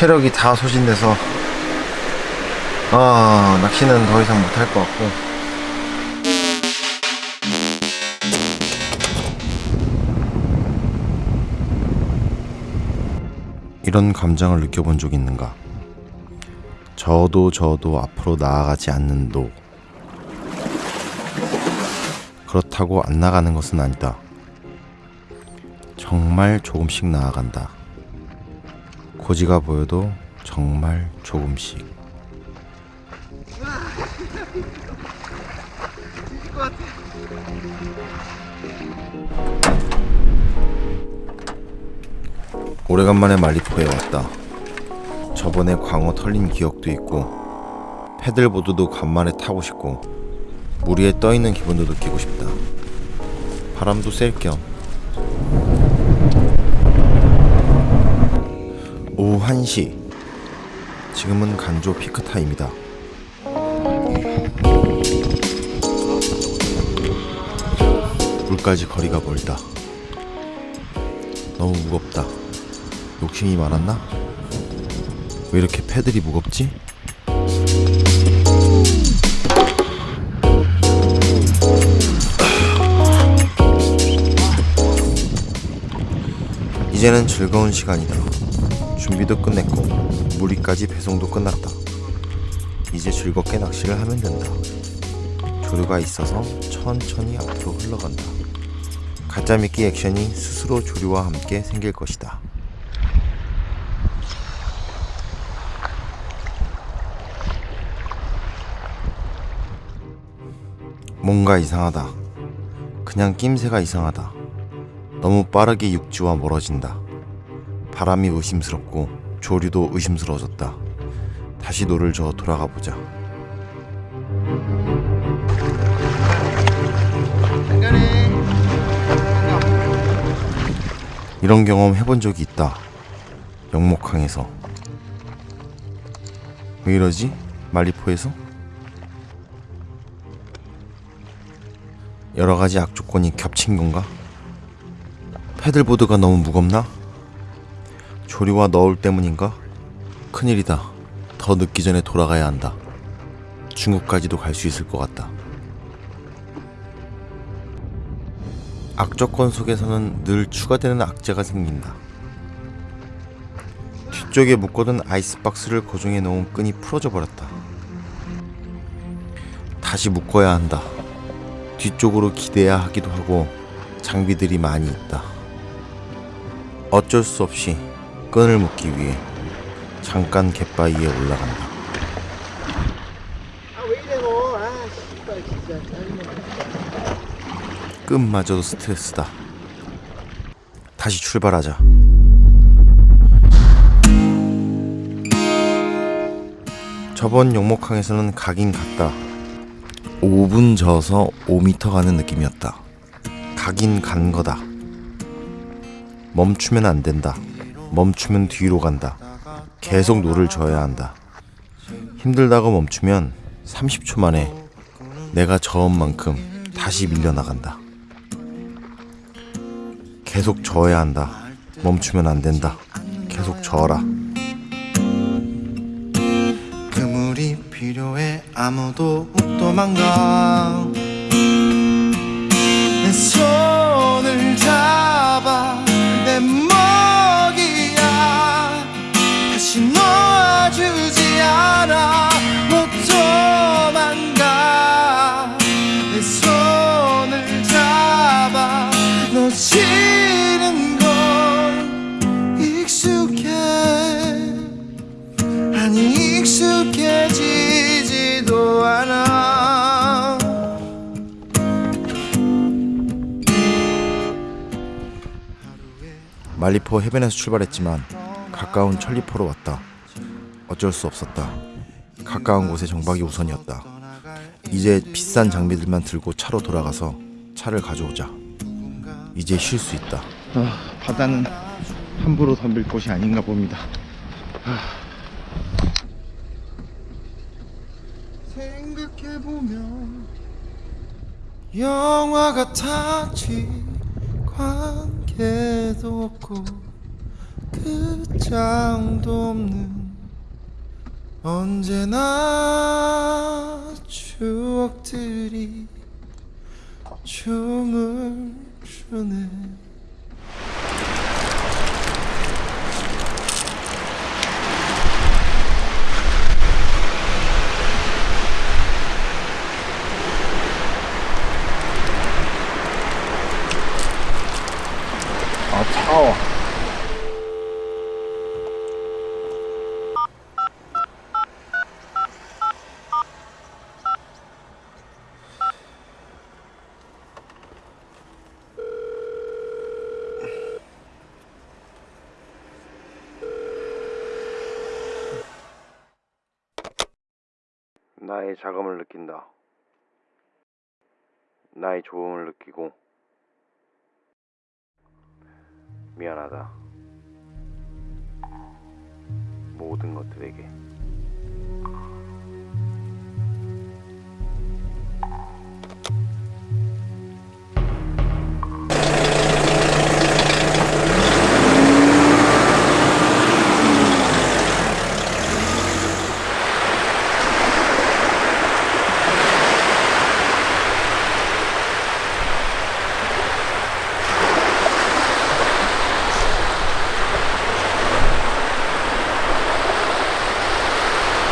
체력이 다 소진돼서 아 낚시는 더 이상 못할 것 같고 이런 감정을 느껴본 적 있는가? 저도 저도 앞으로 나아가지 않는 도 그렇다고 안 나가는 것은 아니다. 정말 조금씩 나아간다. 고지가 보여도 정말 조금씩. 오래간만에 말리포에 왔다. 저번에 광어 털린 기억도 있고 패들보드도 간만에 타고 싶고 물 위에 떠 있는 기분도 느끼고 싶다. 바람도 쐴겸 1시 지금은 간조 피크 타임이다. 물까지 거리가 멀다. 너무 무겁다. 욕심이 많았나? 왜 이렇게 패들이 무겁지? 이제는 즐거운 시간이다. 준비도 끝냈고 무리까지 배송도 끝났다. 이제 즐겁게 낚시를 하면 된다. 조류가 있어서 천천히 앞으로 흘러간다. 가짜 미끼 액션이 스스로 조류와 함께 생길 것이다. 뭔가 이상하다. 그냥 낌새가 이상하다. 너무 빠르게 육지와 멀어진다. 바람이 의심스럽고 조류도 의심스러워졌다. 다시 노를 저어 돌아가 보자. 이런 경험 해본 적이 있다. 영목항에서. 왜 이러지? 만리포에서? 여러 가지 악조건이 겹친 건가? 패들보드가 너무 무겁나? 조류와 너울 때문인가? 큰일이다. 더 늦기 전에 돌아가야 한다. 중국까지도 갈 수 있을 것 같다. 악조건 속에서는 늘 추가되는 악재가 생긴다. 뒤쪽에 묶어둔 아이스박스를 고정해 놓은 끈이 풀어져 버렸다. 다시 묶어야 한다. 뒤쪽으로 기대야 하기도 하고 장비들이 많이 있다. 어쩔 수 없이 끈을 묶기 위해 잠깐 갯바위에 올라간다. 아 너? 아 짜증나. 끈마저도 스트레스다. 다시 출발하자. 저번 영목항에서는 가긴 갔다. 5분 져서 5m 가는 느낌이었다. 가긴 간 거다. 멈추면 안 된다. 멈추면 뒤로 간다. 계속 노를 저어야 한다. 힘들다고 멈추면 30초 만에 내가 저은 만큼 다시 밀려나간다. 계속 저어야 한다. 멈추면 안 된다. 계속 저어라. 그물이 필요해 아무도 못 도망가 놓아주지 않아. 못 도망가 내 손을 잡아. 놓치는 건 익숙해. 아니 익숙해지지도 않아. 말리포 해변에서 출발했지만 가까운 천리포로 왔다. 어쩔 수 없었다. 가까운 곳에 정박이 우선이었다. 이제 비싼 장비들만 들고 차로 돌아가서 차를 가져오자. 이제 쉴 수 있다. 아, 바다는 함부로 덤빌 곳이 아닌가 봅니다 생각해보면 영화 같았지 관계도 없고 끝장도 없는 언제나 추억들이 춤을 추네 나의 자감을 느낀다. 나의 조음을 느끼고 미안하다. 모든 것들에게